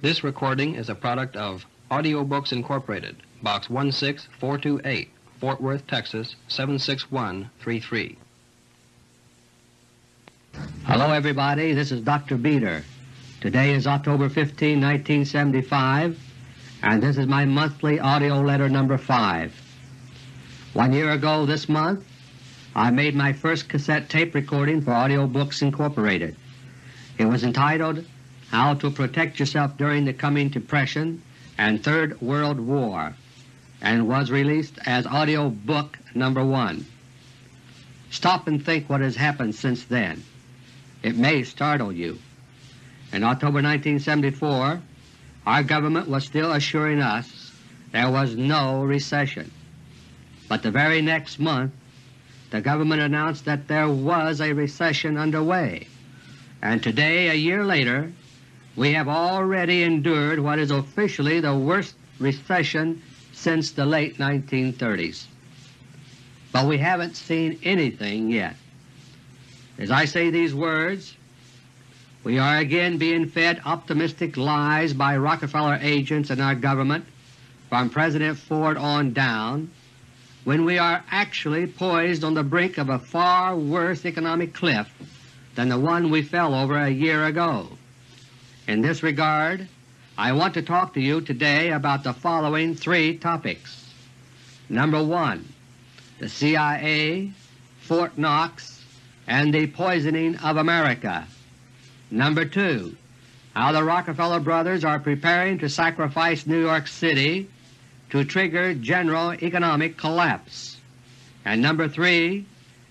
This recording is a product of Audiobooks Incorporated, Box 16428, Fort Worth, Texas 76133. Hello everybody, this is Dr. Beter. Today is October 15, 1975, and this is my monthly audio letter number 5. One year ago this month I made my first cassette tape recording for Audiobooks Incorporated. It was entitled How to Protect Yourself During the Coming Depression and Third World War and was released as audio book number 1. Stop and think what has happened since then. It may startle you. In October 1974 our government was still assuring us there was no recession. But the very next month the government announced that there was a recession underway and today, a year later, we have already endured what is officially the worst recession since the late 1930s. But we haven't seen anything yet. As I say these words, we are again being fed optimistic lies by Rockefeller agents in our government from President Ford on down when we are actually poised on the brink of a far worse economic cliff than the one we fell over a year ago. In this regard, I want to talk to you today about the following three topics. Number 1. The CIA, Fort Knox, and the poisoning of America. Number 2. How the Rockefeller brothers are preparing to sacrifice New York City to trigger general economic collapse. And number 3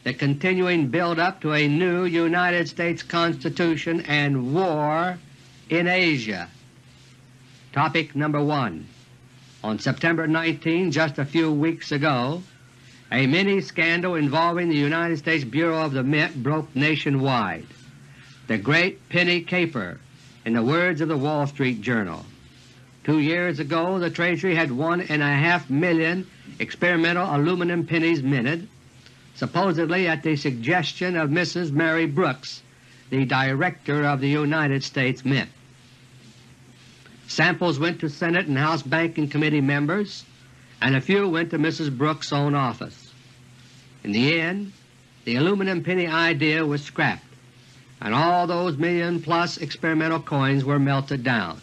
the continuing build-up to a new United States Constitution and war in Asia. Topic number 1 On September 19, just a few weeks ago, a mini-scandal involving the United States Bureau of the Mint broke nationwide. The Great Penny Caper, in the words of the Wall Street Journal. Two years ago the Treasury had one and a half million experimental aluminum pennies minted, supposedly at the suggestion of Mrs. Mary Brooks, the Director of the United States Mint. Samples went to Senate and House Banking Committee members, and a few went to Mrs. Brooks' own office. In the end, the aluminum penny idea was scrapped, and all those million-plus experimental coins were melted down.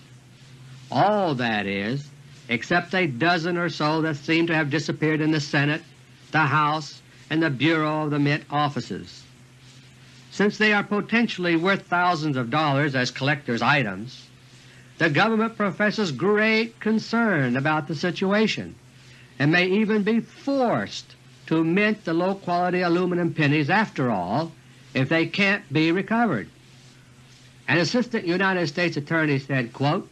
All, that is, except a dozen or so that seem to have disappeared in the Senate, the House, and the Bureau of the Mint offices. Since they are potentially worth thousands of dollars as collector's items, the government professes great concern about the situation and may even be forced to mint the low-quality aluminum pennies after all if they can't be recovered. An Assistant United States Attorney said, quote,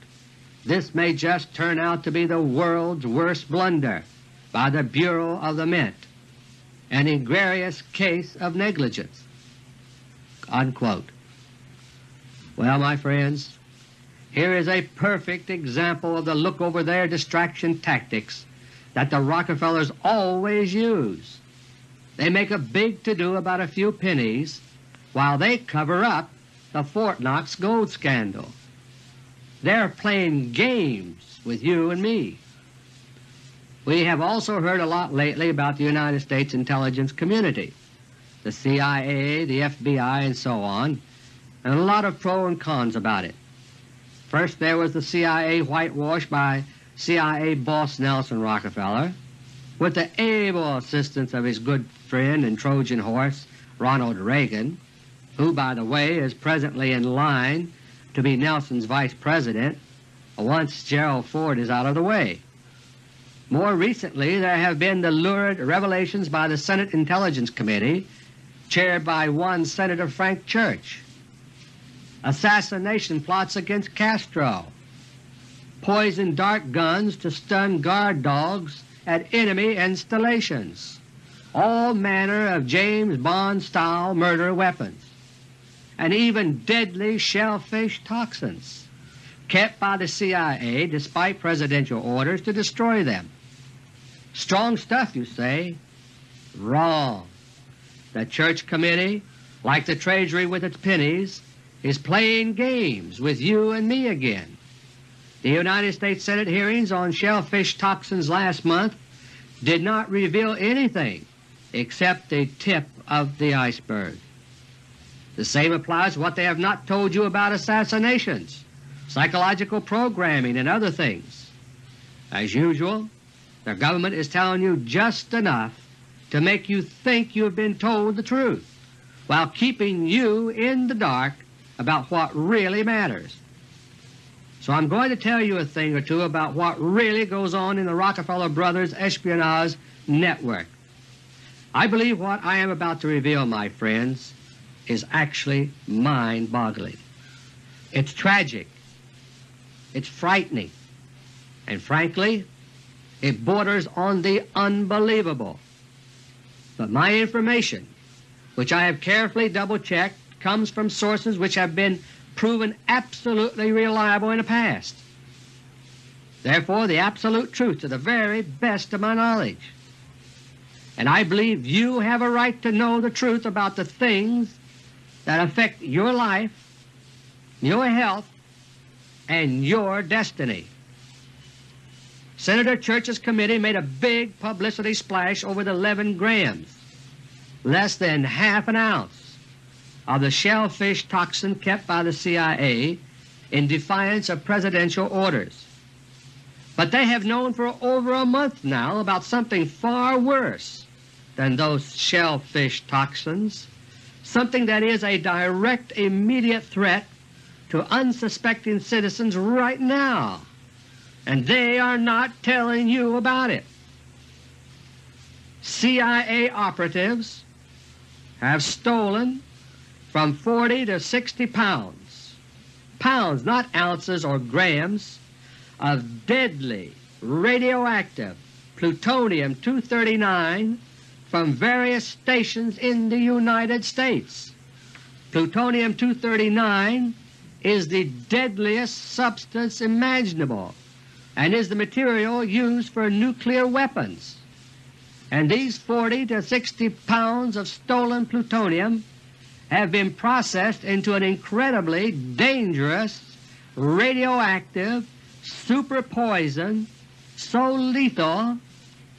This may just turn out to be the world's worst blunder by the Bureau of the Mint an egregious case of negligence." Unquote. Well, my friends, here is a perfect example of the look-over-there distraction tactics that the Rockefellers always use. They make a big to-do about a few pennies while they cover up the Fort Knox gold scandal. They're playing games with you and me. We have also heard a lot lately about the United States intelligence community, the CIA, the FBI, and so on, and a lot of pro and cons about it. First there was the CIA whitewash by CIA boss Nelson Rockefeller, with the able assistance of his good friend and Trojan horse Ronald Reagan, who by the way is presently in line to be Nelson's Vice President once Gerald Ford is out of the way. More recently there have been the lurid revelations by the Senate Intelligence Committee chaired by one Senator Frank Church, assassination plots against Castro, poisoned dart guns to stun guard dogs at enemy installations, all manner of James Bond-style murder weapons, and even deadly shellfish toxins kept by the CIA despite Presidential orders to destroy them. Strong stuff, you say? Wrong. The Church Committee, like the Treasury with its pennies, is playing games with you and me again. The United States Senate hearings on shellfish toxins last month did not reveal anything except the tip of the iceberg. The same applies to what they have not told you about assassinations, psychological programming, and other things. As usual, the government is telling you just enough to make you think you have been told the truth, while keeping you in the dark about what really matters. So I'm going to tell you a thing or two about what really goes on in the Rockefeller Brothers espionage network. I believe what I am about to reveal, my friends, is actually mind-boggling. It's tragic. It's frightening. And frankly, it borders on the unbelievable. But my information, which I have carefully double-checked, comes from sources which have been proven absolutely reliable in the past. Therefore the absolute truth to the very best of my knowledge. And I believe you have a right to know the truth about the things that affect your life, your health, and your destiny. Senator Church's committee made a big publicity splash over the 11 grams, less than half an ounce, of the shellfish toxin kept by the CIA in defiance of Presidential orders. But they have known for over a month now about something far worse than those shellfish toxins, something that is a direct immediate threat to unsuspecting citizens right now, and they are not telling you about it. CIA operatives have stolen from 40 to 60 pounds, pounds not ounces or grams, of deadly radioactive plutonium-239 from various stations in the United States. Plutonium-239 is the deadliest substance imaginable and is the material used for nuclear weapons. And these 40 to 60 pounds of stolen plutonium have been processed into an incredibly dangerous radioactive super poison so lethal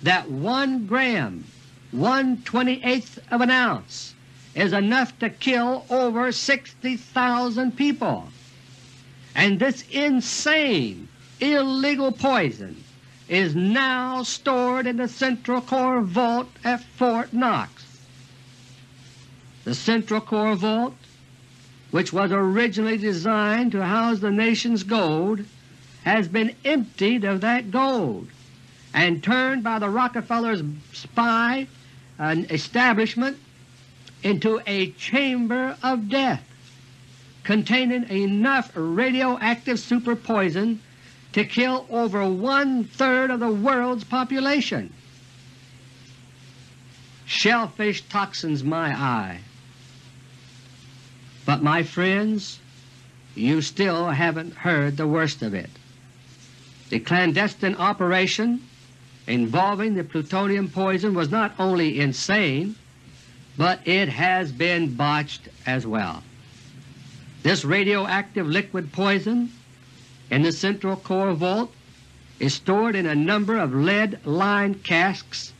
that 1 gram, 1 28th of an ounce, is enough to kill over 60,000 people. And this insane, illegal poison is now stored in the Central Core Vault at Fort Knox. The Central Core Vault, which was originally designed to house the nation's gold, has been emptied of that gold and turned by the Rockefellers' spy an establishment into a chamber of death containing enough radioactive super poison to kill over one-third of the world's population. Shellfish toxins my eye. But my friends, you still haven't heard the worst of it. The clandestine operation involving the plutonium poison was not only insane, but it has been botched as well. This radioactive liquid poison in the Central Core Vault is stored in a number of lead-lined casks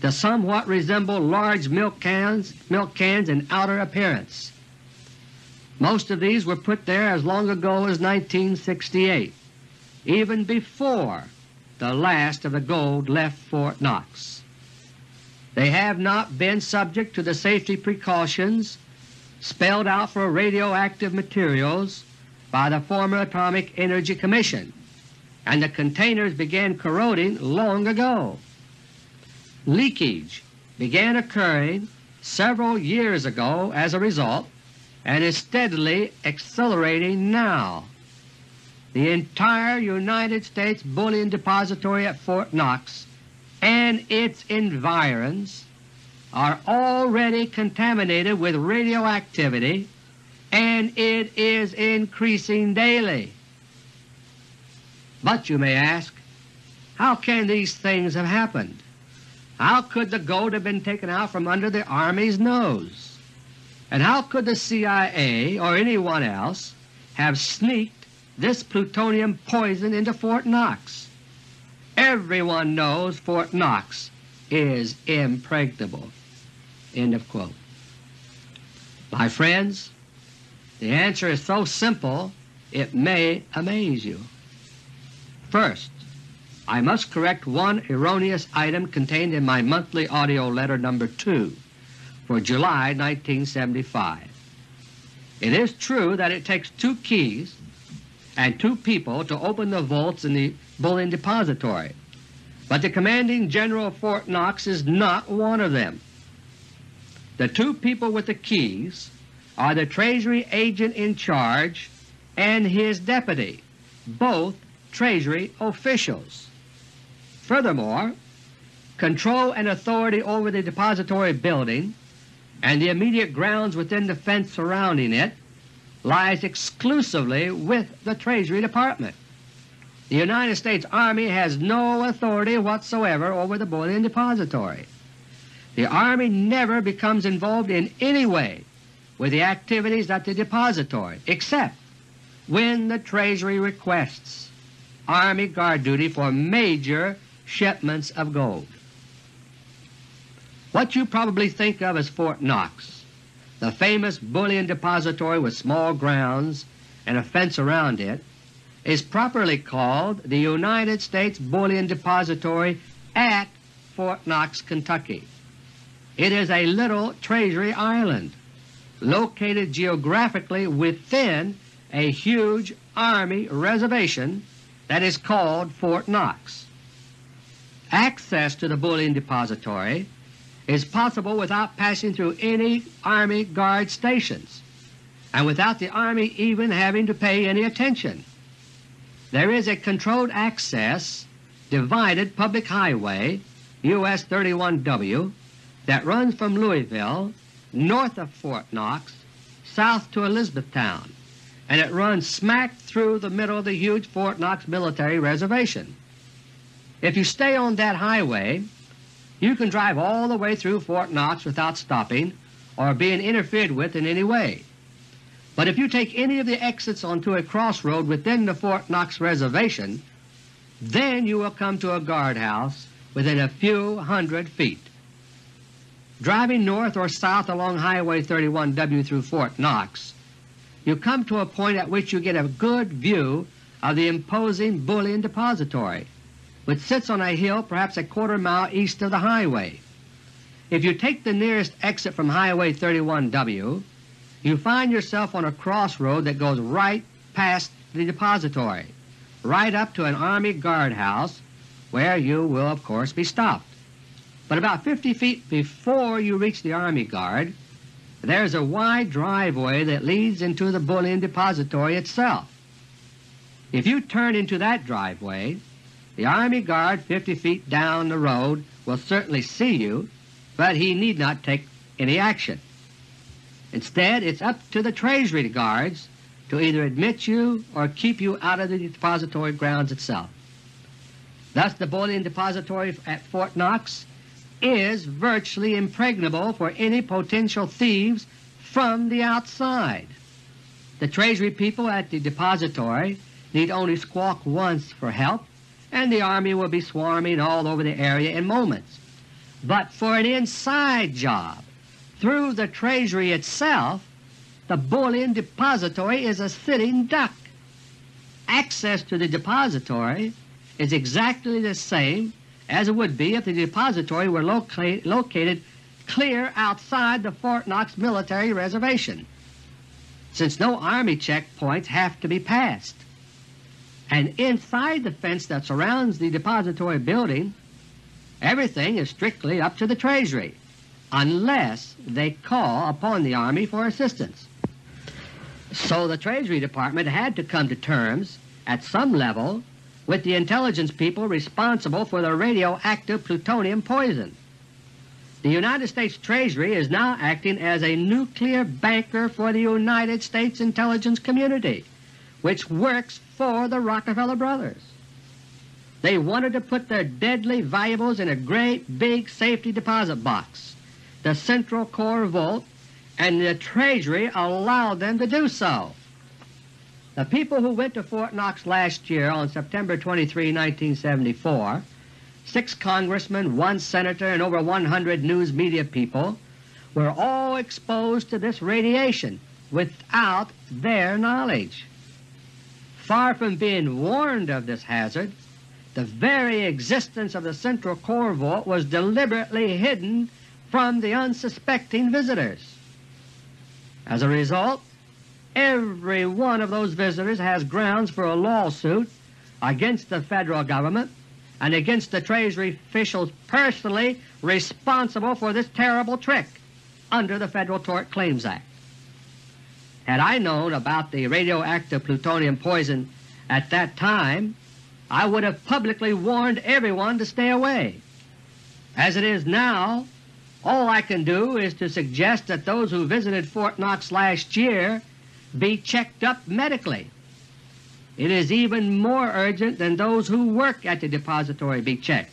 that somewhat resemble large milk cans, milk cans in outer appearance. Most of these were put there as long ago as 1968, even before the last of the gold left Fort Knox. They have not been subject to the safety precautions spelled out for radioactive materials by the former Atomic Energy Commission, and the containers began corroding long ago. Leakage began occurring several years ago as a result and is steadily accelerating now. The entire United States Bullion Depository at Fort Knox and its environs are already contaminated with radioactivity and it is increasing daily. But you may ask, how can these things have happened? How could the gold have been taken out from under the Army's nose? And how could the CIA or anyone else have sneaked this plutonium poison into Fort Knox. Everyone knows Fort Knox is impregnable. End of quote. My friends, the answer is so simple it may amaze you. First, I must correct one erroneous item contained in my monthly AUDIO letter No. 2 for July 1975. It is true that it takes two keys and two people to open the vaults in the Bullion Depository, but the Commanding General of Fort Knox is not one of them. The two people with the keys are the Treasury agent in charge and his deputy, both Treasury officials. Furthermore, control and authority over the depository building and the immediate grounds within the fence surrounding it lies exclusively with the Treasury Department. The United States Army has no authority whatsoever over the Bullion Depository. The Army never becomes involved in any way with the activities at the depository except when the Treasury requests Army guard duty for major shipments of gold. What you probably think of as Fort Knox, the famous bullion depository with small grounds and a fence around it, is properly called the United States Bullion Depository at Fort Knox, Kentucky. It is a little Treasury island located geographically within a huge Army reservation that is called Fort Knox. Access to the bullion depository is possible without passing through any Army Guard stations and without the Army even having to pay any attention. There is a controlled access divided public highway US 31W that runs from Louisville north of Fort Knox south to Elizabethtown, and it runs smack through the middle of the huge Fort Knox military reservation. If you stay on that highway, you can drive all the way through Fort Knox without stopping or being interfered with in any way. But if you take any of the exits onto a crossroad within the Fort Knox Reservation, then you will come to a guardhouse within a few hundred feet. Driving north or south along Highway 31W through Fort Knox, you come to a point at which you get a good view of the imposing Bullion Depository which sits on a hill perhaps a quarter mile east of the highway. If you take the nearest exit from Highway 31W, you find yourself on a crossroad that goes right past the depository, right up to an Army guardhouse where you will of course be stopped. But about 50 feet before you reach the Army Guard, there is a wide driveway that leads into the bullion depository itself. If you turn into that driveway, the Army Guard 50 feet down the road will certainly see you, but he need not take any action. Instead, it's up to the Treasury Guards to either admit you or keep you out of the depository grounds itself. Thus the bullion depository at Fort Knox is virtually impregnable for any potential thieves from the outside. The Treasury people at the depository need only squawk once for help and the Army will be swarming all over the area in moments. But for an inside job through the Treasury itself, the bullion depository is a sitting duck. Access to the depository is exactly the same as it would be if the depository were loca located clear outside the Fort Knox military reservation, since no Army checkpoints have to be passed. And inside the fence that surrounds the depository building, everything is strictly up to the Treasury, unless they call upon the Army for assistance. So the Treasury Department had to come to terms at some level with the intelligence people responsible for the radioactive plutonium poison. The United States Treasury is now acting as a nuclear banker for the United States intelligence community which works for the Rockefeller brothers. They wanted to put their deadly valuables in a great big safety deposit box, the Central Core Vault, and the Treasury allowed them to do so. The people who went to Fort Knox last year on September 23, 1974, six congressmen, one senator, and over 100 news media people were all exposed to this radiation without their knowledge. Far from being warned of this hazard, the very existence of the central core vault was deliberately hidden from the unsuspecting visitors. As a result, every one of those visitors has grounds for a lawsuit against the Federal Government and against the Treasury officials personally responsible for this terrible trick under the Federal Tort Claims Act. Had I known about the radioactive plutonium poison at that time, I would have publicly warned everyone to stay away. As it is now, all I can do is to suggest that those who visited Fort Knox last year be checked up medically. It is even more urgent than those who work at the depository be checked.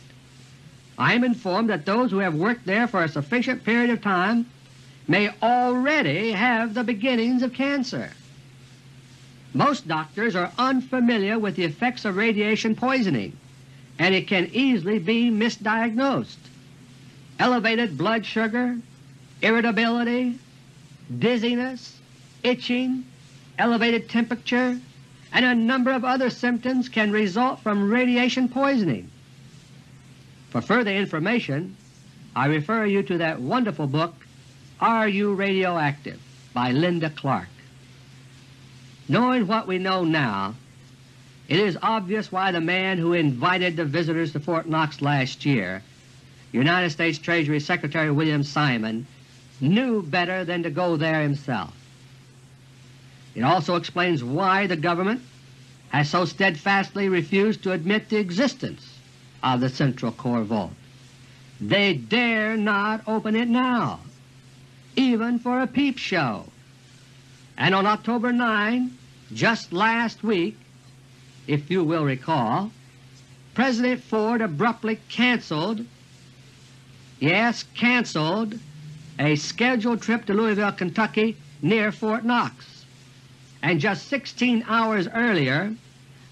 I am informed that those who have worked there for a sufficient period of time may already have the beginnings of cancer. Most doctors are unfamiliar with the effects of radiation poisoning, and it can easily be misdiagnosed. Elevated blood sugar, irritability, dizziness, itching, elevated temperature, and a number of other symptoms can result from radiation poisoning. For further information, I refer you to that wonderful book, Are You Radioactive? by Linda Clark. Knowing what we know now, it is obvious why the man who invited the visitors to Fort Knox last year, United States Treasury Secretary William Simon, knew better than to go there himself. It also explains why the government has so steadfastly refused to admit the existence of the Central Core Vault. They dare not open it now, even for a peep show. And on October 9, just last week, if you will recall, President Ford abruptly canceled, yes, canceled, a scheduled trip to Louisville, Kentucky near Fort Knox and just 16 hours earlier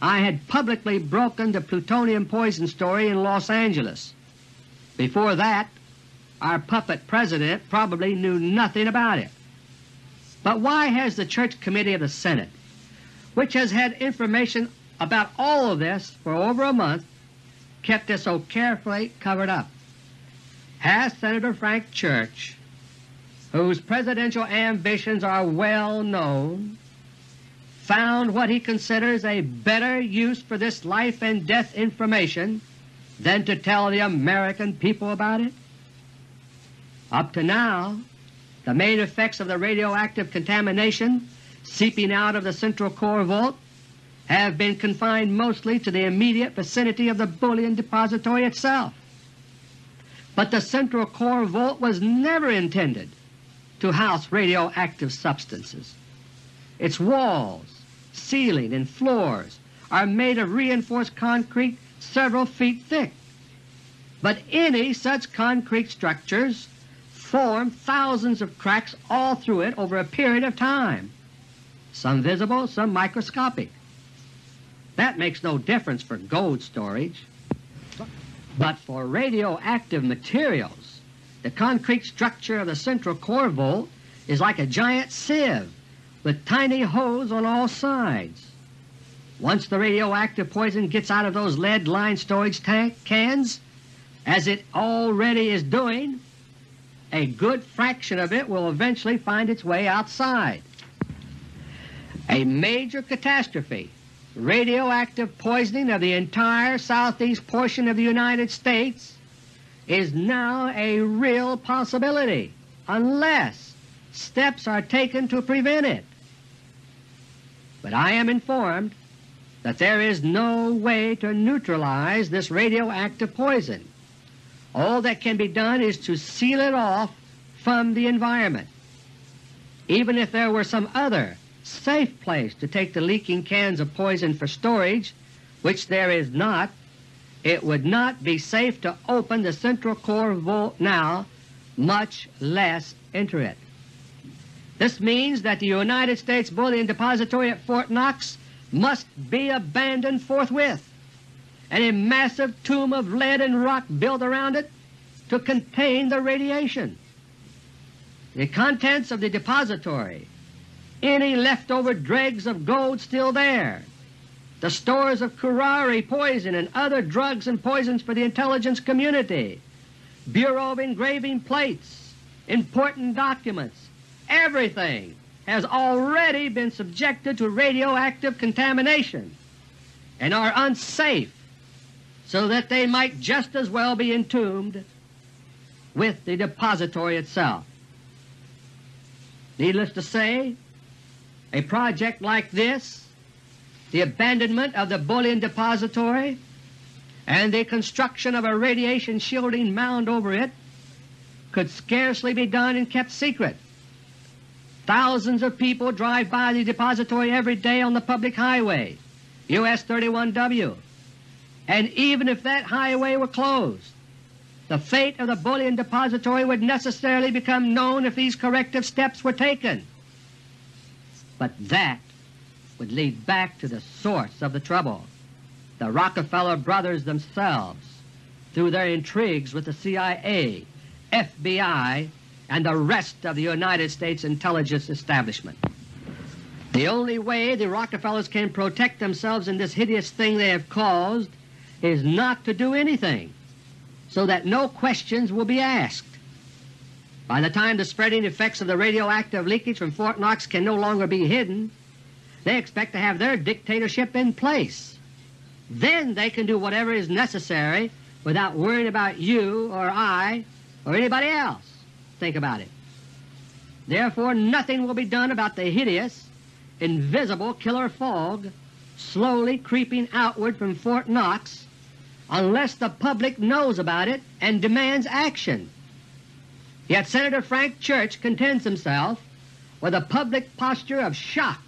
I had publicly broken the plutonium poison story in Los Angeles. Before that, our puppet President probably knew nothing about it. But why has the Church Committee of the Senate, which has had information about all of this for over a month, kept it so carefully covered up? Has Senator Frank Church, whose presidential ambitions are well known, found what he considers a better use for this life and death information than to tell the American people about it? Up to now, the main effects of the radioactive contamination seeping out of the central core vault have been confined mostly to the immediate vicinity of the bullion depository itself. But the central core vault was never intended to house radioactive substances. Its walls, ceiling, and floors are made of reinforced concrete several feet thick. But any such concrete structures form thousands of cracks all through it over a period of time, some visible, some microscopic. That makes no difference for gold storage. But for radioactive materials, the concrete structure of the central core vault is like a giant sieve with tiny holes on all sides. Once the radioactive poison gets out of those lead-lined storage tank cans, as it already is doing, a good fraction of it will eventually find its way outside. A major catastrophe, radioactive poisoning of the entire southeast portion of the United States, is now a real possibility unless steps are taken to prevent it but I am informed that there is no way to neutralize this radioactive poison. All that can be done is to seal it off from the environment. Even if there were some other safe place to take the leaking cans of poison for storage, which there is not, it would not be safe to open the central core vault now, much less enter it. This means that the United States Bullion Depository at Fort Knox must be abandoned forthwith, and a massive tomb of lead and rock built around it to contain the radiation. The contents of the depository, any leftover dregs of gold still there, the stores of curare poison and other drugs and poisons for the intelligence community, Bureau of engraving plates, important documents, everything has already been subjected to radioactive contamination and are unsafe so that they might just as well be entombed with the depository itself. Needless to say, a project like this, the abandonment of the bullion depository and the construction of a radiation shielding mound over it could scarcely be done and kept secret. Thousands of people drive by the depository every day on the public highway, US 31W, and even if that highway were closed, the fate of the bullion depository would necessarily become known if these corrective steps were taken. But that would lead back to the source of the trouble the Rockefeller brothers themselves through their intrigues with the CIA, FBI, and the rest of the United States intelligence establishment. The only way the Rockefellers can protect themselves in this hideous thing they have caused is not to do anything, so that no questions will be asked. By the time the spreading effects of the radioactive leakage from Fort Knox can no longer be hidden, they expect to have their dictatorship in place. Then they can do whatever is necessary without worrying about you or I or anybody else. Think about it. Therefore nothing will be done about the hideous, invisible killer fog slowly creeping outward from Fort Knox unless the public knows about it and demands action. Yet Senator Frank Church contents himself with a public posture of shock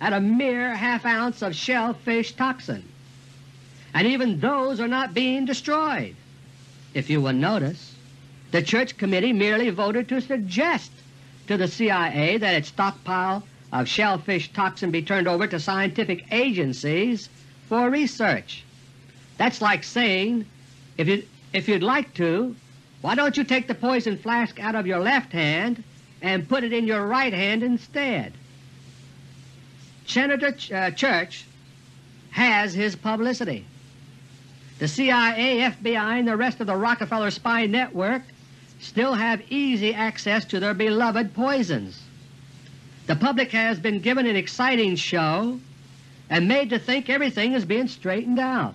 at a mere half ounce of shellfish toxin and even those are not being destroyed. If you will notice, the Church Committee merely voted to suggest to the CIA that its stockpile of shellfish toxin be turned over to scientific agencies for research. That's like saying, if, you, if you'd like to, why don't you take the poison flask out of your left hand and put it in your right hand instead? Senator Ch uh, Church has his publicity. The CIA, FBI, and the rest of the Rockefeller spy network still have easy access to their beloved poisons. The public has been given an exciting show and made to think everything is being straightened out.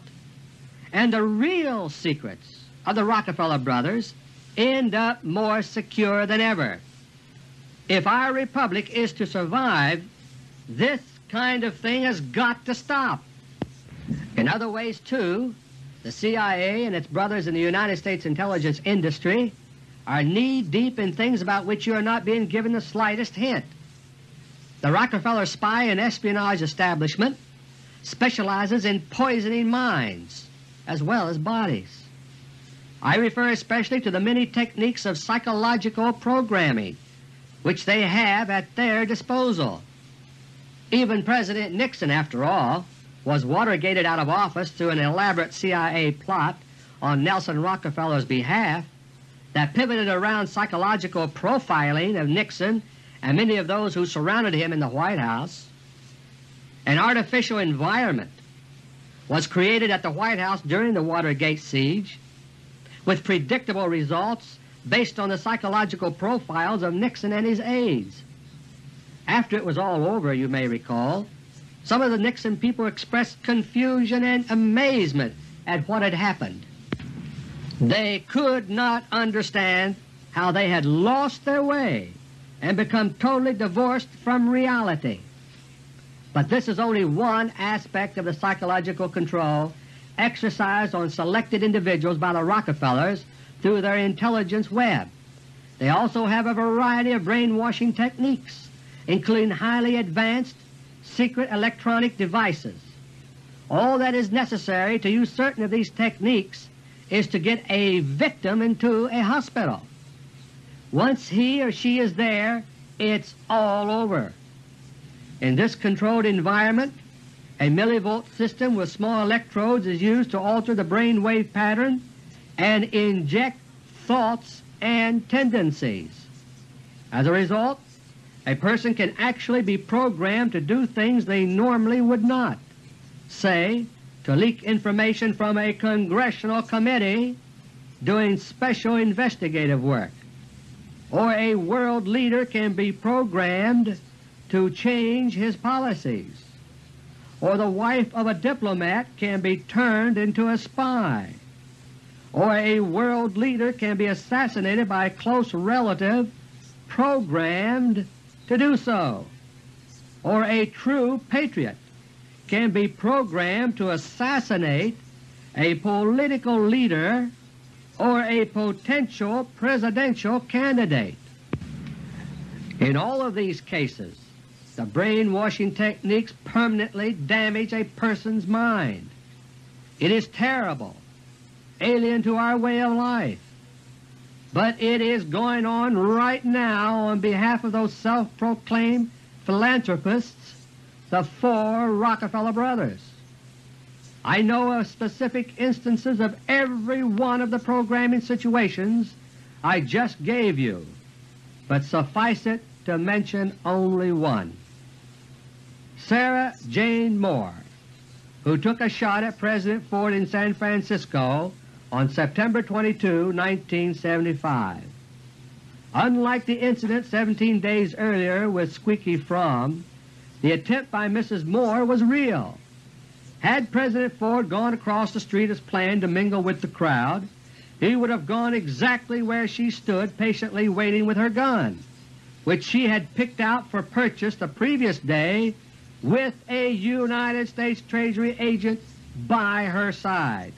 And the real secrets of the Rockefeller brothers end up more secure than ever. If our republic is to survive, this kind of thing has got to stop. In other ways, too, the CIA and its brothers in the United States intelligence industry are knee-deep in things about which you are not being given the slightest hint. The Rockefeller spy and espionage establishment specializes in poisoning minds as well as bodies. I refer especially to the many techniques of psychological programming which they have at their disposal. Even President Nixon, after all, was Watergated out of office through an elaborate CIA plot on Nelson Rockefeller's behalf that pivoted around psychological profiling of Nixon and many of those who surrounded him in the White House. An artificial environment was created at the White House during the Watergate siege with predictable results based on the psychological profiles of Nixon and his aides. After it was all over, you may recall, some of the Nixon people expressed confusion and amazement at what had happened. They could not understand how they had lost their way and become totally divorced from reality. But this is only one aspect of the psychological control exercised on selected individuals by the Rockefellers through their intelligence web. They also have a variety of brainwashing techniques, including highly advanced secret electronic devices. All that is necessary to use certain of these techniques is to get a victim into a hospital. Once he or she is there, it's all over. In this controlled environment, A millivolt system with small electrodes is used to alter the brain wave pattern and inject thoughts and tendencies. As a result, a person can actually be programmed to do things they normally would not, say, to leak information from a congressional committee doing special investigative work, or a world leader can be programmed to change his policies, or the wife of a diplomat can be turned into a spy, or a world leader can be assassinated by a close relative programmed to do so, or a true patriot can be programmed to assassinate a political leader or a potential presidential candidate. In all of these cases, the brainwashing techniques permanently damage a person's mind. It is terrible, alien to our way of life, but it is going on right now on behalf of those self-proclaimed philanthropists, the four Rockefeller brothers. I know of specific instances of every one of the programming situations I just gave you, but suffice it to mention only one. Sarah Jane Moore, who took a shot at President Ford in San Francisco on September 22, 1975. Unlike the incident 17 days earlier with Squeaky Fromme, the attempt by Mrs. Moore was real. Had President Ford gone across the street as planned to mingle with the crowd, he would have gone exactly where she stood patiently waiting with her gun, which she had picked out for purchase the previous day with a United States Treasury agent by her side.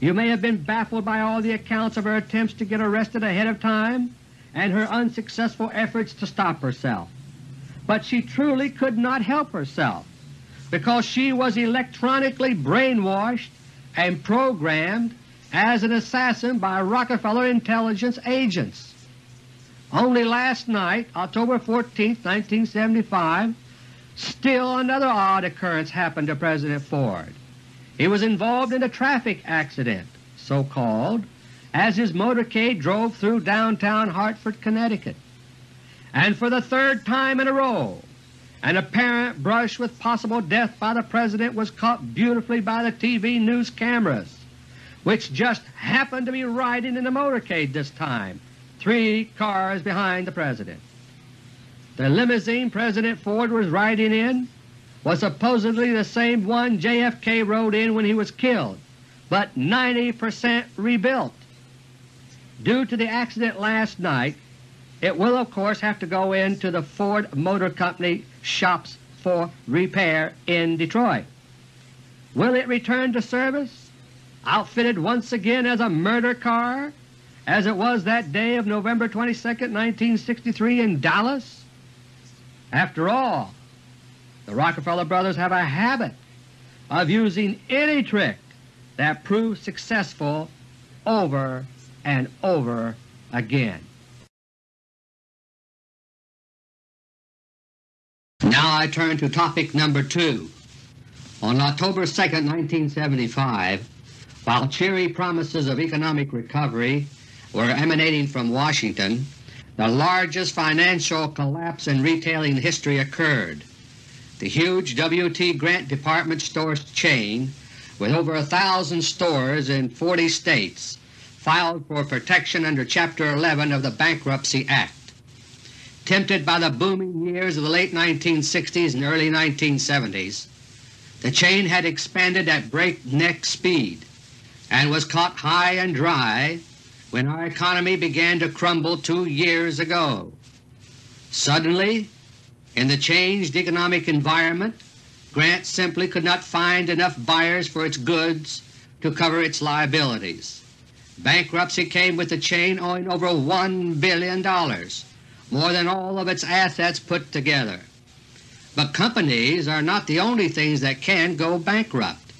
You may have been baffled by all the accounts of her attempts to get arrested ahead of time and her unsuccessful efforts to stop herself. But she truly could not help herself because she was electronically brainwashed and programmed as an assassin by Rockefeller intelligence agents. Only last night, October 14, 1975, still another odd occurrence happened to President Ford. He was involved in a traffic accident, so-called, as his motorcade drove through downtown Hartford, Connecticut. And for the third time in a row, an apparent brush with possible death by the President was caught beautifully by the TV news cameras, which just happened to be riding in the motorcade this time, three cars behind the President. The limousine President Ford was riding in was supposedly the same one JFK rode in when he was killed, but 90 percent rebuilt. Due to the accident last night, it will of course have to go into the Ford Motor Company shops for repair in Detroit. Will it return to service, outfitted once again as a murder car, as it was that day of November 22, 1963 in Dallas? After all, the Rockefeller brothers have a habit of using any trick that proves successful over and over again. Now I turn to topic number 2. On October 2, 1975, while cheery promises of economic recovery were emanating from Washington, the largest financial collapse in retailing history occurred. The huge W.T. Grant department store chain, with over a thousand stores in 40 states, filed for protection under Chapter 11 of the Bankruptcy Act. Tempted by the booming years of the late 1960s and early 1970s, the chain had expanded at breakneck speed and was caught high and dry when our economy began to crumble two years ago. Suddenly, in the changed economic environment, Grant simply could not find enough buyers for its goods to cover its liabilities. Bankruptcy came with the chain owing over $1 billion, more than all of its assets put together. But companies are not the only things that can go bankrupt.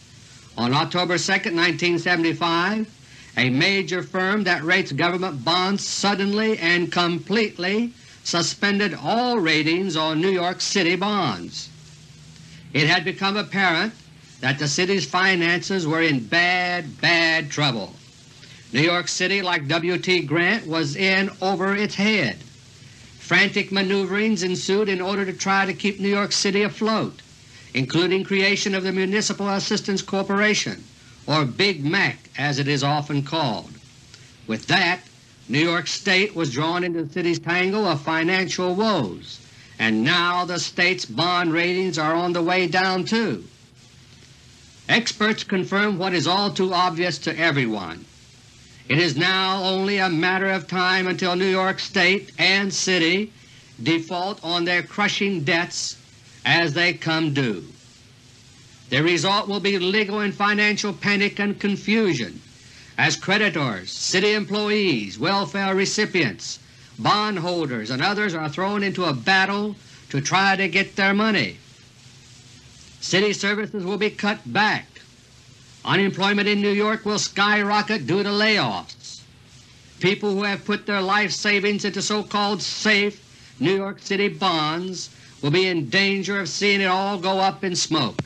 On October 2, 1975, a major firm that rates government bonds suddenly and completely suspended all ratings on New York City bonds. it had become apparent that the city's finances were in bad, bad trouble. New York City, like W. T. Grant, was in over its head. Frantic maneuverings ensued in order to try to keep New York City afloat, including creation of the Municipal Assistance Corporation, or Big Mac as it is often called. With that, New York State was drawn into the city's tangle of financial woes, and now the state's bond ratings are on the way down too. Experts confirm what is all too obvious to everyone. It is now only a matter of time until New York State and City default on their crushing debts as they come due. The result will be legal and financial panic and confusion as creditors, city employees, welfare recipients, bondholders, and others are thrown into a battle to try to get their money. City services will be cut back, Unemployment in New York will skyrocket due to layoffs. People who have put their life savings into so-called safe New York City bonds will be in danger of seeing it all go up in smoke.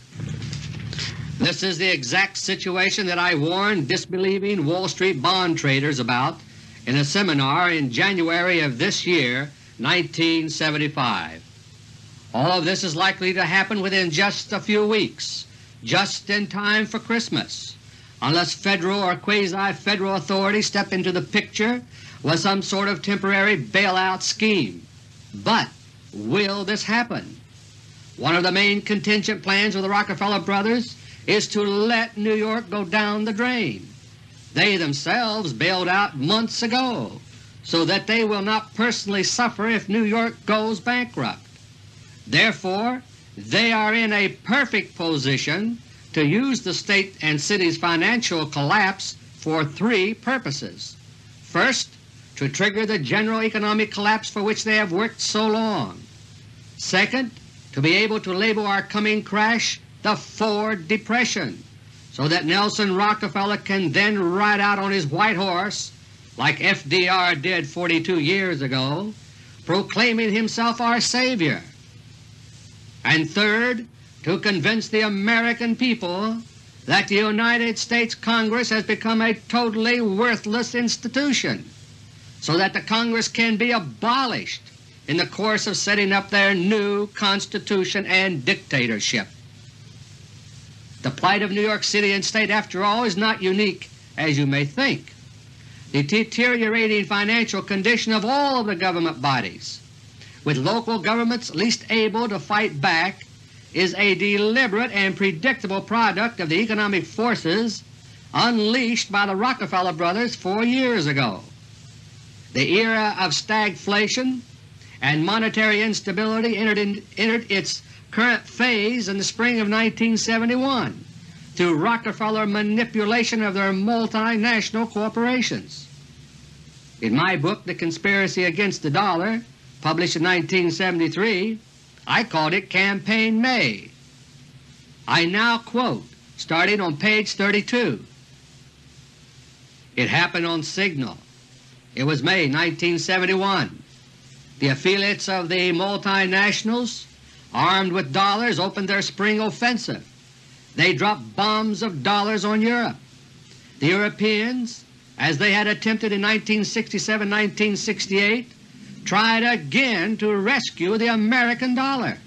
This is the exact situation that I warned disbelieving Wall Street bond traders about in a seminar in January of this year, 1975. All of this is likely to happen within just a few weeks just in time for Christmas, unless Federal or quasi-Federal authorities step into the picture with some sort of temporary bailout scheme. But will this happen? One of the main contingent plans of the Rockefeller brothers is to let New York go down the drain. They themselves bailed out months ago so that they will not personally suffer if New York goes bankrupt. Therefore, they are in a perfect position to use the State and City's financial collapse for three purposes. First, to trigger the general economic collapse for which they have worked so long. Second, to be able to label our coming crash the Ford Depression, so that Nelson Rockefeller can then ride out on his white horse like FDR did 42 years ago, proclaiming himself our Savior and third, to convince the American people that the United States Congress has become a totally worthless institution, so that the Congress can be abolished in the course of setting up their new Constitution and dictatorship. The plight of New York City and State, after all, is not unique as you may think. The deteriorating financial condition of all of the government bodies with local governments least able to fight back is a deliberate and predictable product of the economic forces unleashed by the Rockefeller brothers four years ago. The era of stagflation and monetary instability entered, in, entered its current phase in the spring of 1971 through Rockefeller manipulation of their multinational corporations. In my book, The Conspiracy Against the Dollar, published in 1973, I called it Campaign May. I now quote, starting on page 32. It happened on Signal. It was May 1971. The affiliates of the multinationals, armed with dollars, opened their spring offensive. They dropped bombs of dollars on Europe. The Europeans, as they had attempted in 1967-1968, tried again to rescue the American dollar.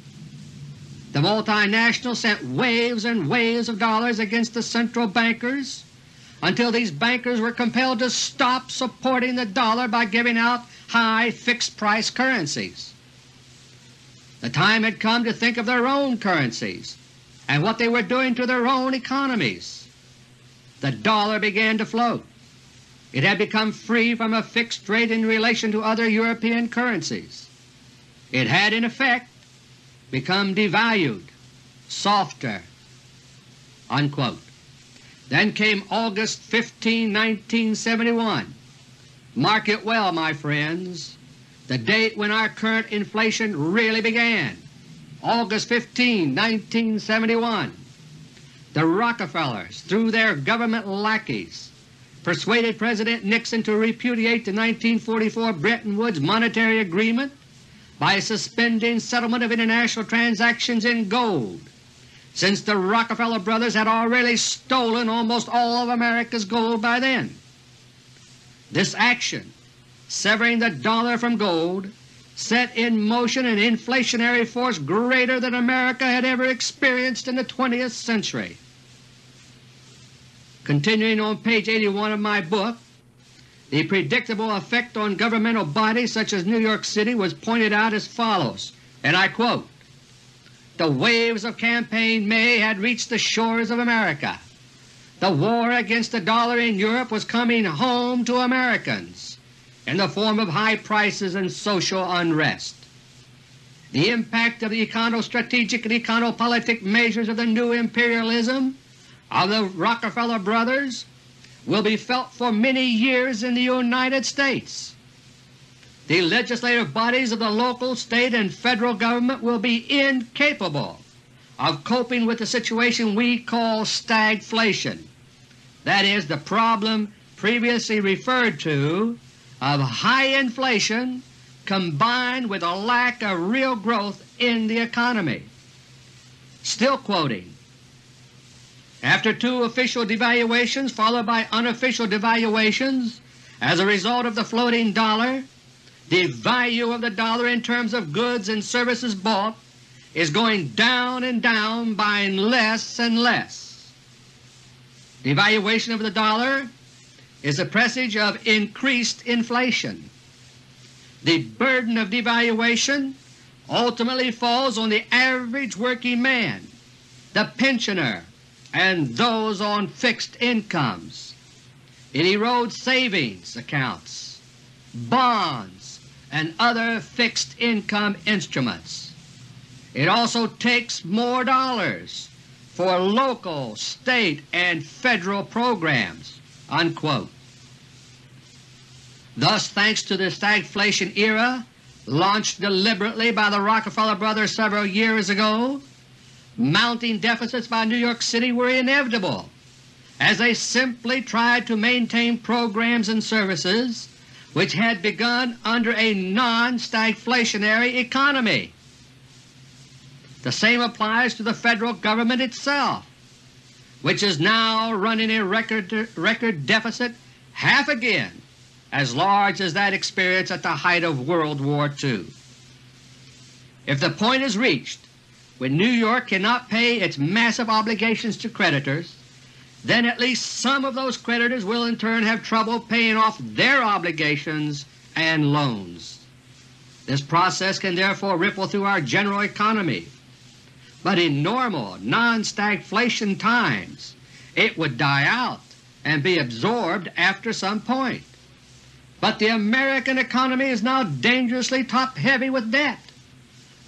The multinationals sent waves and waves of dollars against the central bankers until these bankers were compelled to stop supporting the dollar by giving out high fixed-price currencies. The time had come to think of their own currencies and what they were doing to their own economies. The dollar began to float. It had become free from a fixed rate in relation to other European currencies. It had in effect become devalued, softer." Unquote. Then came August 15, 1971. Mark it well, my friends, the date when our current inflation really began, August 15, 1971. The Rockefellers, through their government lackeys, persuaded President Nixon to repudiate the 1944 Bretton Woods monetary agreement by suspending settlement of international transactions in gold since the Rockefeller brothers had already stolen almost all of America's gold by then. This action, severing the dollar from gold, set in motion an inflationary force greater than America had ever experienced in the 20th century. Continuing on page 81 of my book, the predictable effect on governmental bodies such as New York City was pointed out as follows, and I quote, The waves of campaign May had reached the shores of America. The war against the dollar in Europe was coming home to Americans in the form of high prices and social unrest. The impact of the econo-strategic and econopolitic measures of the new imperialism of the Rockefeller brothers will be felt for many years in the United States. The legislative bodies of the local, state, and federal government will be incapable of coping with the situation we call stagflation, that is, the problem previously referred to of high inflation combined with a lack of real growth in the economy. Still quoting, after two official devaluations followed by unofficial devaluations as a result of the floating dollar, the value of the dollar in terms of goods and services bought is going down and down, buying less and less. Devaluation of the dollar is a presage of increased inflation. The burden of devaluation ultimately falls on the average working man, the pensioner, and those on fixed incomes. It erodes savings accounts, bonds, and other fixed income instruments. It also takes more dollars for local, state, and federal programs." Unquote. Thus, thanks to the stagflation era launched deliberately by the Rockefeller brothers several years ago, mounting deficits by New York City were inevitable as they simply tried to maintain programs and services which had begun under a non-stagflationary economy. The same applies to the Federal Government itself, which is now running a record, record deficit half again as large as that experienced at the height of World War II. If the point is reached when New York cannot pay its massive obligations to creditors, then at least some of those creditors will in turn have trouble paying off their obligations and loans. This process can therefore ripple through our general economy, but in normal non-stagflation times it would die out and be absorbed after some point. But the American economy is now dangerously top-heavy with debt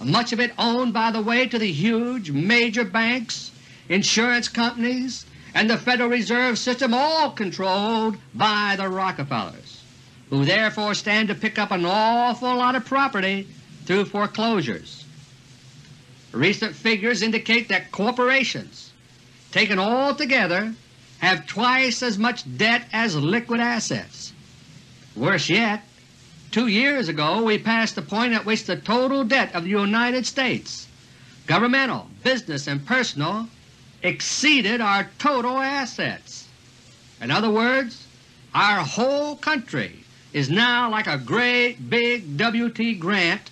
much of it owned by the way to the huge major banks, insurance companies, and the Federal Reserve System all controlled by the Rockefellers, who therefore stand to pick up an awful lot of property through foreclosures. Recent figures indicate that corporations, taken all together, have twice as much debt as liquid assets. Worse yet, Two years ago we passed the point at which the total debt of the United States, governmental, business, and personal, exceeded our total assets. In other words, our whole country is now like a great big W.T. Grant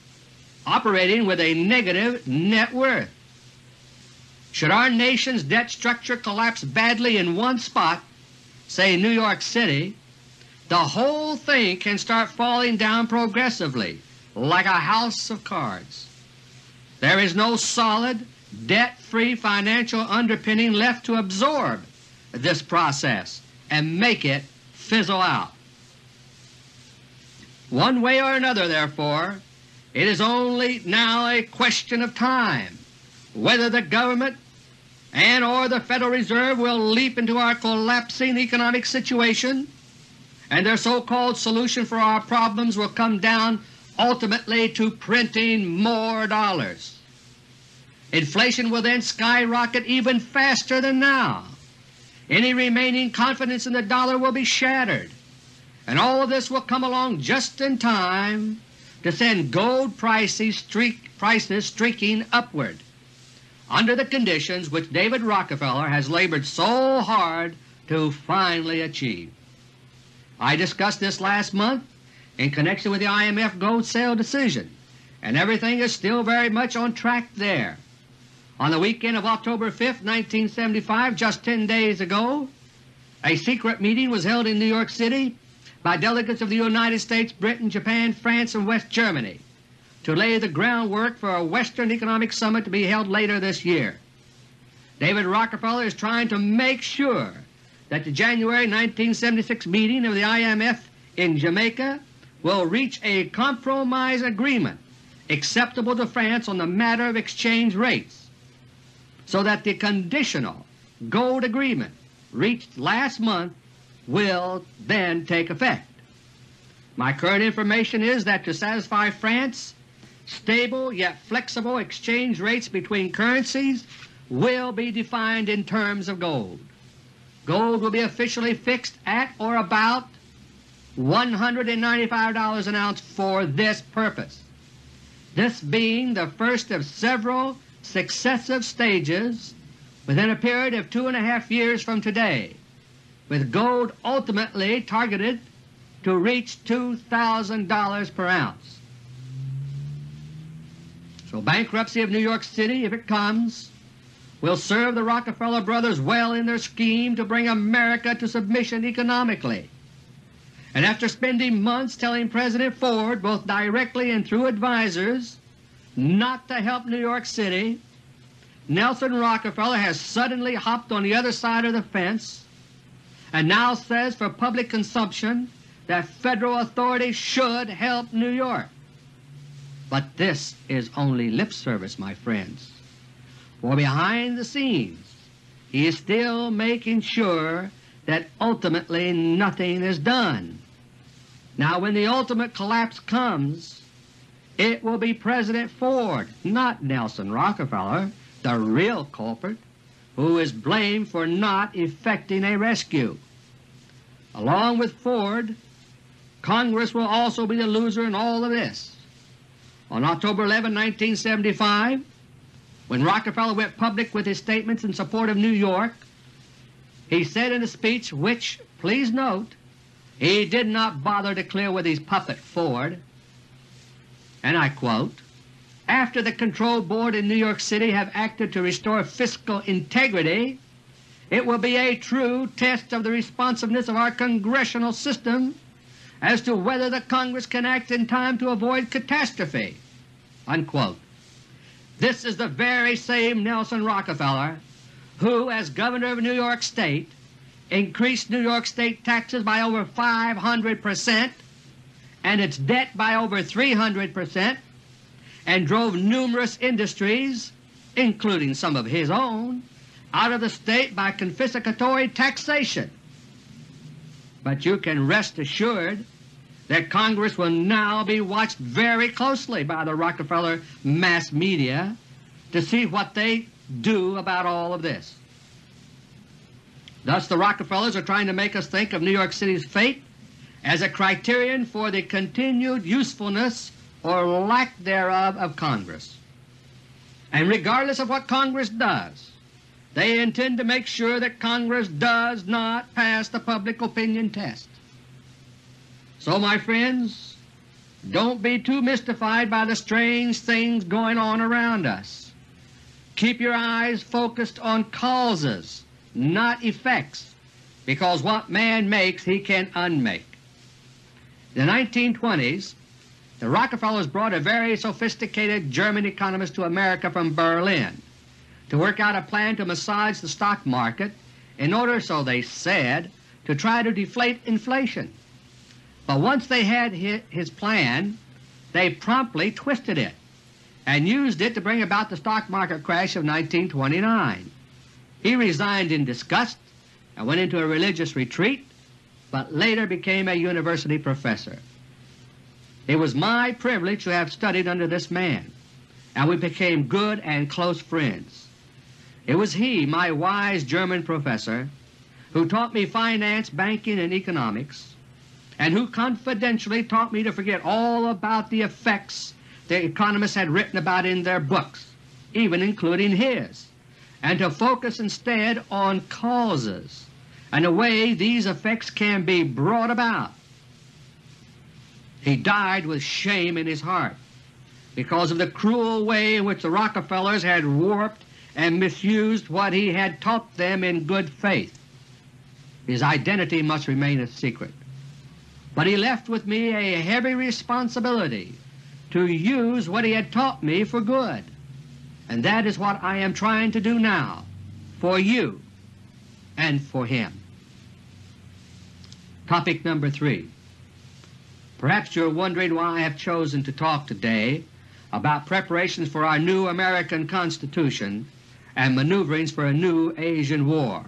operating with a negative net worth. Should our nation's debt structure collapse badly in one spot, say New York City, the whole thing can start falling down progressively like a house of cards. There is no solid, debt-free financial underpinning left to absorb this process and make it fizzle out. One way or another, therefore, it is only now a question of time whether the government and or the Federal Reserve will leap into our collapsing economic situation and their so-called solution for our problems will come down ultimately to printing more dollars. Inflation will then skyrocket even faster than now. Any remaining confidence in the dollar will be shattered, and all of this will come along just in time to send gold prices, streak, prices streaking upward. under the conditions which David Rockefeller has labored so hard to finally achieve. I discussed this last month in connection with the IMF gold sale decision, and everything is still very much on track there. On the weekend of October 5, 1975, just 10 days ago, a secret meeting was held in New York City by delegates of the United States, Britain, Japan, France, and West Germany to lay the groundwork for a Western Economic Summit to be held later this year. David Rockefeller is trying to make sure that the January 1976 meeting of the IMF in Jamaica will reach a compromise agreement acceptable to France on the matter of exchange rates, so that the conditional gold agreement reached last month will then take effect. My current information is that to satisfy France, stable yet flexible exchange rates between currencies will be defined in terms of gold. Gold will be officially fixed at or about $195 an ounce for this purpose, this being the first of several successive stages within a period of two and a half years from today, with gold ultimately targeted to reach $2,000 per ounce. So bankruptcy of New York City, if it comes, will serve the Rockefeller brothers well in their scheme to bring America to submission economically. And after spending months telling President Ford, both directly and through advisers, not to help New York City, Nelson Rockefeller has suddenly hopped on the other side of the fence and now says for public consumption that Federal authorities should help New York. But this is only lip service, my friends for behind the scenes he is still making sure that ultimately nothing is done. Now when the ultimate collapse comes, it will be President Ford, not Nelson Rockefeller, the real culprit, who is blamed for not effecting a rescue. Along with Ford, Congress will also be the loser in all of this. On October 11, 1975, when Rockefeller went public with his statements in support of New York, he said in a speech which, please note, he did not bother to clear with his puppet Ford, and I quote, after the Control Board in New York City have acted to restore fiscal integrity, it will be a true test of the responsiveness of our Congressional system as to whether the Congress can act in time to avoid catastrophe." Unquote. This is the very same Nelson Rockefeller who, as Governor of New York State, increased New York State taxes by over 500 percent and its debt by over 300 percent and drove numerous industries, including some of his own, out of the State by confiscatory taxation. But you can rest assured that Congress will now be watched very closely by the Rockefeller mass media to see what they do about all of this. Thus the Rockefellers are trying to make us think of New York City's fate as a criterion for the continued usefulness or lack thereof of Congress. And regardless of what Congress does, they intend to make sure that Congress does not pass the public opinion test. So my friends, don't be too mystified by the strange things going on around us. Keep your eyes focused on causes, not effects, because what man makes he can unmake. The 1920s, the Rockefellers brought a very sophisticated German economist to America from Berlin to work out a plan to massage the stock market in order, so they said, to try to deflate inflation. But once they had his plan, they promptly twisted it and used it to bring about the stock market crash of 1929. He resigned in disgust and went into a religious retreat, but later became a university professor. It was my privilege to have studied under this man, and we became good and close friends. It was he, my wise German professor, who taught me finance, banking, and economics, and who confidentially taught me to forget all about the effects the economists had written about in their books, even including his, and to focus instead on causes and the way these effects can be brought about. He died with shame in his heart because of the cruel way in which the Rockefellers had warped and misused what he had taught them in good faith. His identity must remain a secret. But he left with me a heavy responsibility to use what he had taught me for good, and that is what I am trying to do now for you and for him. Topic number 3 Perhaps you are wondering why I have chosen to talk today about preparations for our new American Constitution and maneuverings for a new Asian war,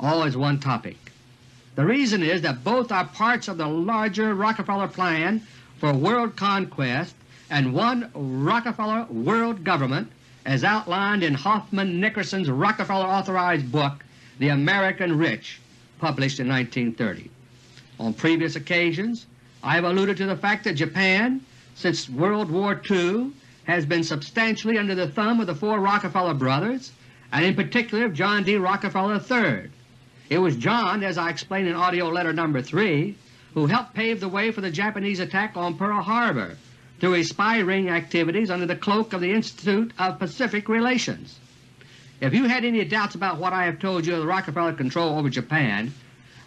all as one topic. The reason is that both are parts of the larger Rockefeller plan for world conquest and one Rockefeller world government as outlined in Hoffman Nickerson's Rockefeller-authorized book The American Rich, published in 1930. On previous occasions I have alluded to the fact that Japan, since World War II, has been substantially under the thumb of the four Rockefeller brothers, and in particular of John D. Rockefeller III. It was John, as I explained in AUDIO LETTER No. 3, who helped pave the way for the Japanese attack on Pearl Harbor through his spy ring activities under the cloak of the Institute of Pacific Relations. If you had any doubts about what I have told you of the Rockefeller control over Japan,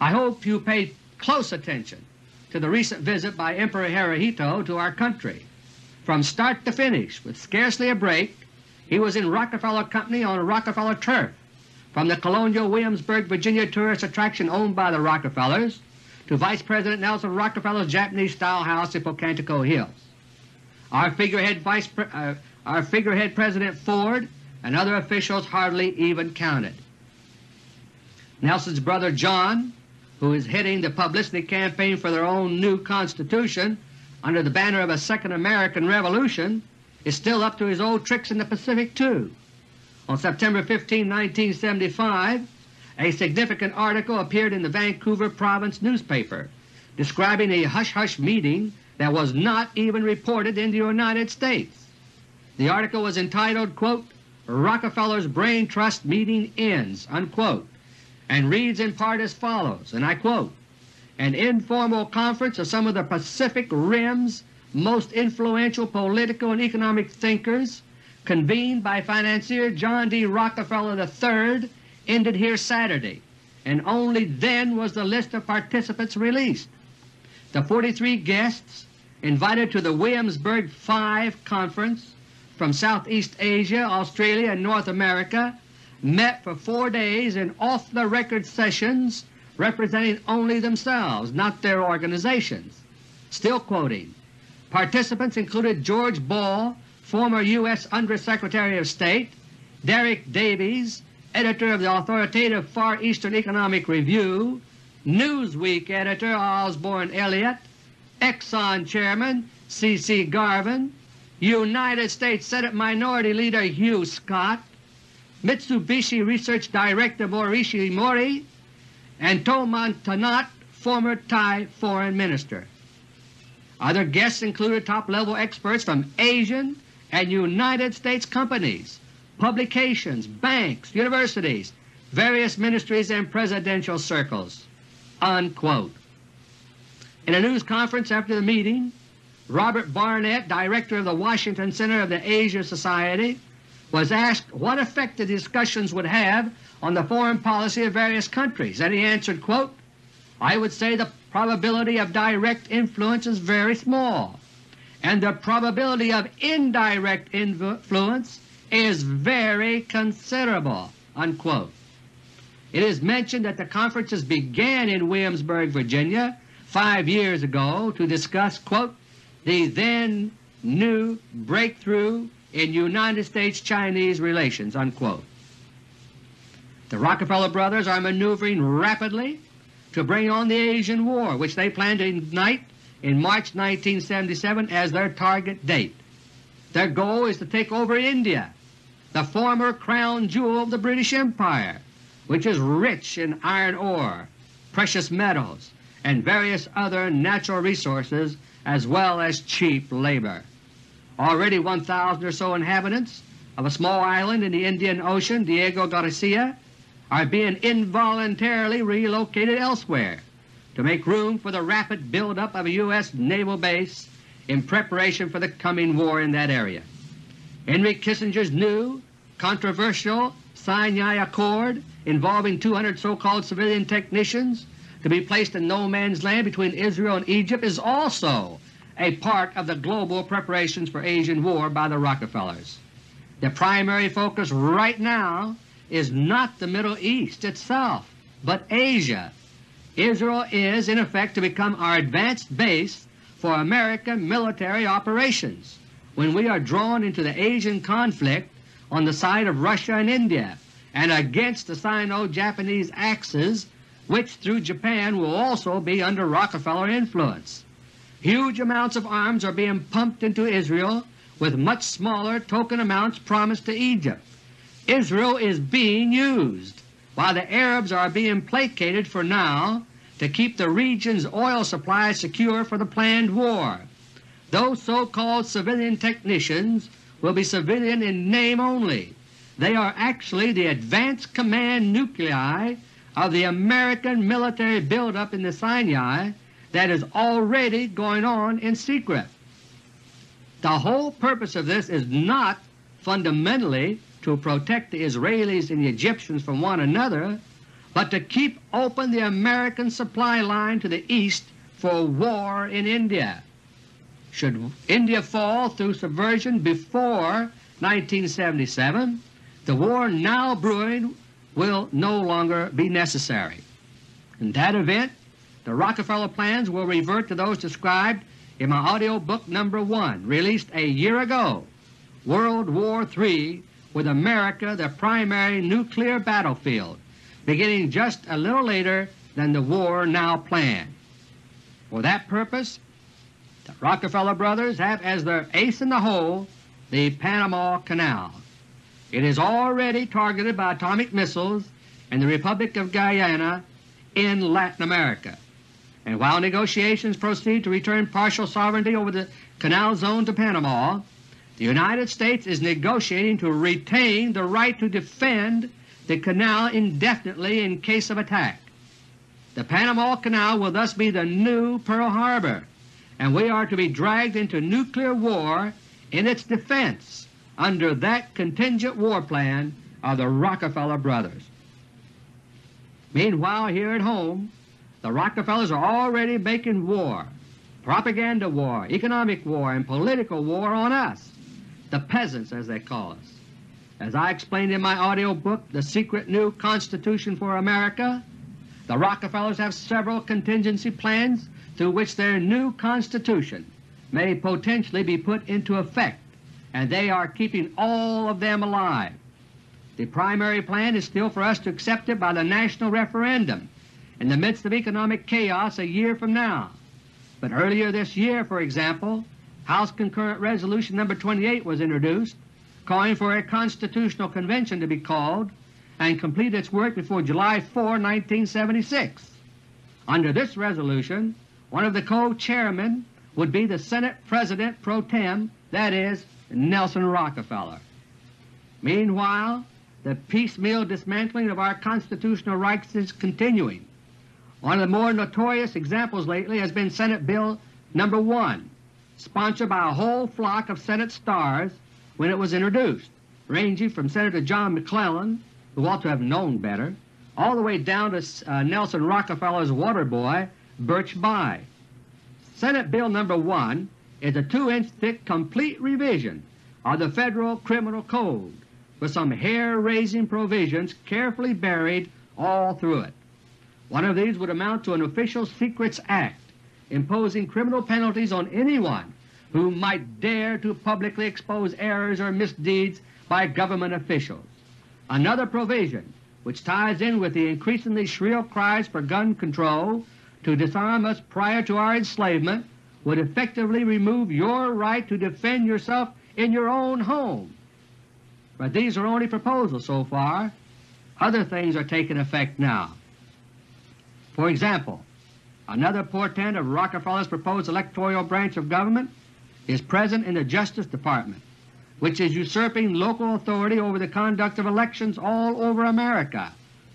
I hope you paid close attention to the recent visit by Emperor Hirohito to our country. From start to finish, with scarcely a break, he was in Rockefeller Company on Rockefeller turf, from the colonial Williamsburg, Virginia tourist attraction owned by the Rockefellers to Vice President Nelson Rockefeller's Japanese-style house in Pocantico Hills. Our figurehead, Vice Pre uh, our figurehead President Ford and other officials hardly even counted. Nelson's brother John, who is heading the publicity campaign for their own new Constitution, under the banner of a Second American Revolution is still up to his old tricks in the Pacific too. On September 15, 1975, a significant article appeared in the Vancouver Province newspaper describing a hush-hush meeting that was not even reported in the United States. The article was entitled, quote, Rockefeller's Brain Trust Meeting Ends, unquote, and reads in part as follows, and I quote, an informal conference of some of the Pacific Rim's most influential political and economic thinkers convened by financier John D. Rockefeller III ended here Saturday, and only then was the list of participants released. The 43 guests invited to the Williamsburg Five Conference from Southeast Asia, Australia, and North America met for four days in off-the-record sessions representing only themselves, not their organizations. Still quoting, participants included George Ball, former U.S. Undersecretary of State, Derek Davies, editor of the authoritative Far Eastern Economic Review, Newsweek editor Osborn Elliott, Exxon Chairman C.C. Garvin, United States Senate Minority Leader Hugh Scott, Mitsubishi Research Director Morishi Mori, and Thongman Thonot, former Thai Foreign Minister. Other guests included top-level experts from Asian and United States companies, publications, banks, universities, various ministries and presidential circles." Unquote. In a news conference after the meeting, Robert Barnett, Director of the Washington Center of the Asia Society, was asked what effect the discussions would have on the foreign policy of various countries, and he answered, quote, I would say the probability of direct influence is very small, and the probability of indirect influence is very considerable." Unquote. It is mentioned that the conferences began in Williamsburg, Virginia, five years ago to discuss quote, the then new breakthrough in United States-Chinese relations." Unquote. The Rockefeller brothers are maneuvering rapidly to bring on the Asian War, which they plan to ignite in March 1977 as their target date. Their goal is to take over India, the former crown jewel of the British Empire, which is rich in iron ore, precious metals, and various other natural resources as well as cheap labor. Already 1,000 or so inhabitants of a small island in the Indian Ocean, Diego Garcia, are being involuntarily relocated elsewhere to make room for the rapid buildup of a U.S. naval base in preparation for the coming war in that area. Henry Kissinger's new, controversial Sinai Accord involving 200 so-called civilian technicians to be placed in no man's land between Israel and Egypt is also a part of the global preparations for Asian war by the Rockefellers. The primary focus right now is not the Middle East itself, but Asia. Israel is, in effect, to become our advanced base for American military operations when we are drawn into the Asian conflict on the side of Russia and India and against the Sino-Japanese axis which through Japan will also be under Rockefeller influence. Huge amounts of arms are being pumped into Israel with much smaller token amounts promised to Egypt. Israel is being used, while the Arabs are being placated for now to keep the region's oil supply secure for the planned war. Those so-called civilian technicians will be civilian in name only. They are actually the advanced command nuclei of the American military buildup in the Sinai that is already going on in secret. The whole purpose of this is not fundamentally to protect the Israelis and the Egyptians from one another, but to keep open the American supply line to the east for war in India. Should India fall through subversion before 1977, the war now brewing will no longer be necessary. In that event, the Rockefeller plans will revert to those described in my audio book No. 1, released a year ago, World War III with America the primary nuclear battlefield, beginning just a little later than the war now planned. For that purpose the Rockefeller brothers have as their ace in the hole the Panama Canal. It is already targeted by atomic missiles in the Republic of Guyana in Latin America. And while negotiations proceed to return partial sovereignty over the canal zone to Panama, the United States is negotiating to retain the right to defend the canal indefinitely in case of attack. The Panama Canal will thus be the new Pearl Harbor, and we are to be dragged into nuclear war in its defense under that contingent war plan of the Rockefeller brothers. Meanwhile, here at home, the Rockefellers are already making war, propaganda war, economic war, and political war on us, the peasants as they call us. As I explained in my audio book, The Secret New Constitution for America, the Rockefellers have several contingency plans through which their new Constitution may potentially be put into effect, and they are keeping all of them alive. The primary plan is still for us to accept it by the national referendum in the midst of economic chaos a year from now. But earlier this year, for example, House Concurrent Resolution No. 28 was introduced calling for a constitutional convention to be called and complete its work before July 4, 1976. Under this resolution, one of the co-chairmen would be the Senate President pro tem, that is, Nelson Rockefeller. Meanwhile, the piecemeal dismantling of our constitutional rights is continuing. One of the more notorious examples lately has been Senate Bill No. 1, sponsored by a whole flock of Senate stars when it was introduced, ranging from Senator John McClellan, who ought to have known better, all the way down to uh, Nelson Rockefeller's water boy, Birch Bayh. Senate Bill No. 1 is a 2-inch thick complete revision of the Federal Criminal Code with some hair-raising provisions carefully buried all through it. One of these would amount to an Official Secrets Act imposing criminal penalties on anyone who might dare to publicly expose errors or misdeeds by government officials. Another provision, which ties in with the increasingly shrill cries for gun control to disarm us prior to our enslavement would effectively remove your right to defend yourself in your own home. But these are only proposals so far. Other things are taking effect now. For example, another portent of Rockefeller's proposed electoral branch of government is present in the Justice Department. which is usurping local authority over the conduct of elections all over America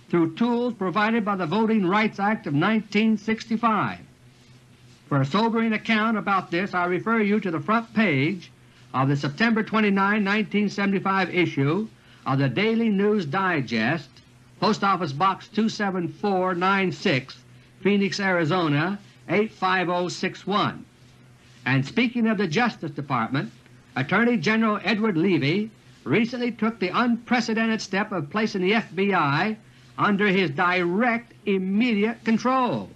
through tools provided by the Voting Rights Act of 1965. For a sobering account about this I refer you to the front page of the September 29, 1975 issue of the Daily News Digest, Post Office Box 27496, Phoenix, Arizona 85061. And speaking of the Justice Department, Attorney General Edward Levi recently took the unprecedented step of placing the FBI under his direct, immediate control.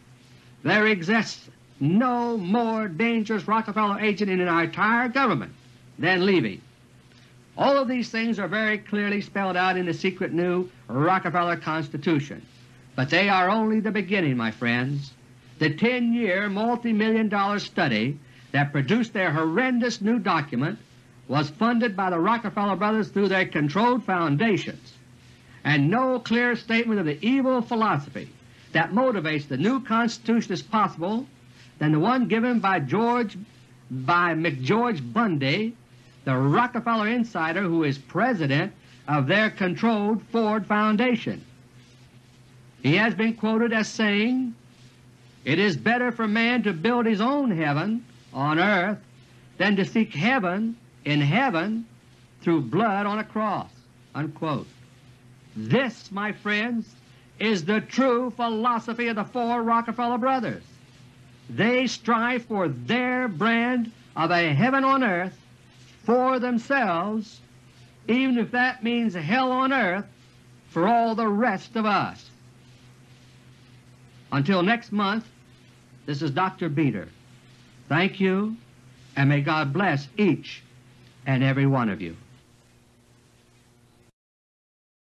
There exists no more dangerous Rockefeller agent in our entire government than Levi. All of these things are very clearly spelled out in the secret new Rockefeller Constitution. But they are only the beginning, my friends. The 10-year, multi-million dollar study that produced their horrendous new document was funded by the Rockefeller brothers through their controlled foundations, and no clearer statement of the evil philosophy that motivates the new Constitution is possible than the one given by George by McGeorge Bundy, the Rockefeller insider who is President of their controlled Ford Foundation. He has been quoted as saying, It is better for man to build his own heaven on earth than to seek heaven in heaven through blood on a cross." Unquote. This, my friends, is the true philosophy of the four Rockefeller brothers. They strive for their brand of a heaven on earth for themselves, even if that means hell on earth for all the rest of us. Until next month, this is Dr. Beter. Thank you, and may God bless each and every one of you.